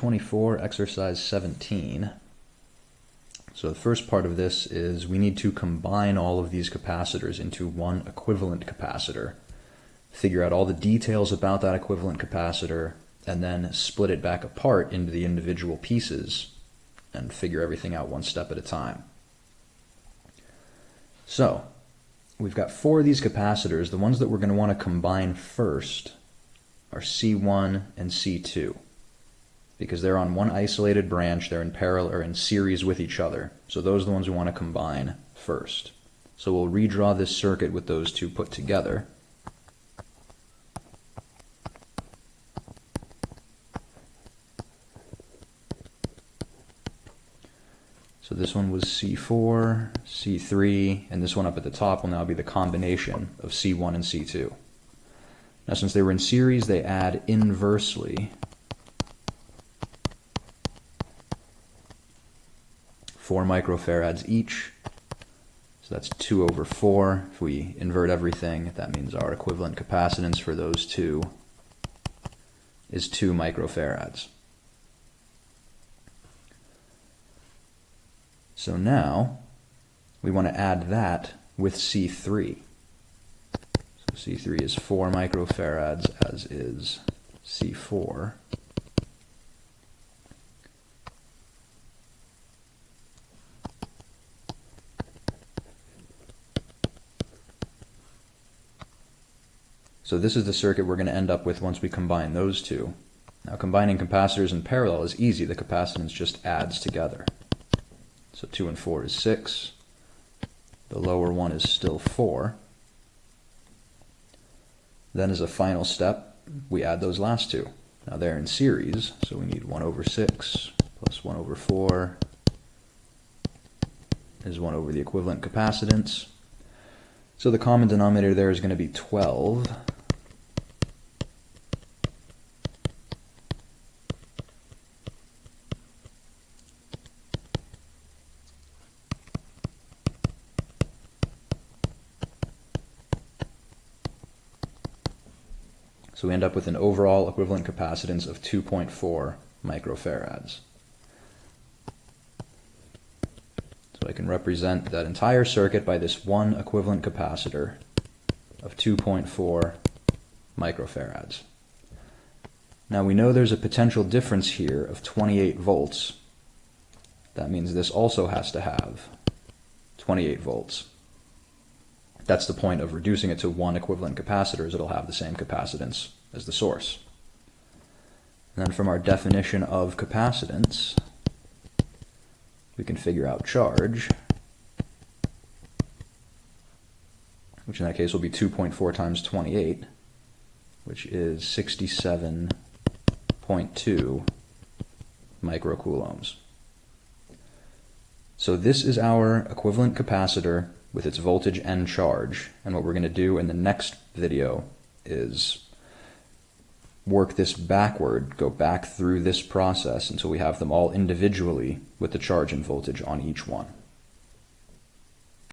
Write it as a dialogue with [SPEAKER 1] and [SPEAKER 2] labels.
[SPEAKER 1] 24, exercise 17. So the first part of this is we need to combine all of these capacitors into one equivalent capacitor, figure out all the details about that equivalent capacitor, and then split it back apart into the individual pieces and figure everything out one step at a time. So, we've got four of these capacitors. The ones that we're going to want to combine first are C1 and C2 because they're on one isolated branch, they're in parallel or in series with each other. So those are the ones we want to combine first. So we'll redraw this circuit with those two put together. So this one was C4, C3, and this one up at the top will now be the combination of C1 and C2. Now since they were in series, they add inversely 4 microfarads each. So that's 2 over 4. If we invert everything, that means our equivalent capacitance for those two is 2 microfarads. So now we want to add that with C3. So C3 is 4 microfarads as is C4. So this is the circuit we're going to end up with once we combine those two. Now combining capacitors in parallel is easy. The capacitance just adds together. So 2 and 4 is 6. The lower one is still 4. Then as a final step, we add those last two. Now they're in series, so we need 1 over 6 plus 1 over 4 is 1 over the equivalent capacitance. So the common denominator there is going to be 12. So we end up with an overall equivalent capacitance of 2.4 microfarads. So I can represent that entire circuit by this one equivalent capacitor of 2.4 microfarads. Now we know there's a potential difference here of 28 volts. That means this also has to have 28 volts. That's the point of reducing it to one equivalent capacitor is it'll have the same capacitance as the source. And then from our definition of capacitance, we can figure out charge, which in that case will be 2.4 times 28, which is 67.2 microcoulombs. So this is our equivalent capacitor with its voltage and charge. And what we're going to do in the next video is work this backward, go back through this process until we have them all individually with the charge and voltage on each one.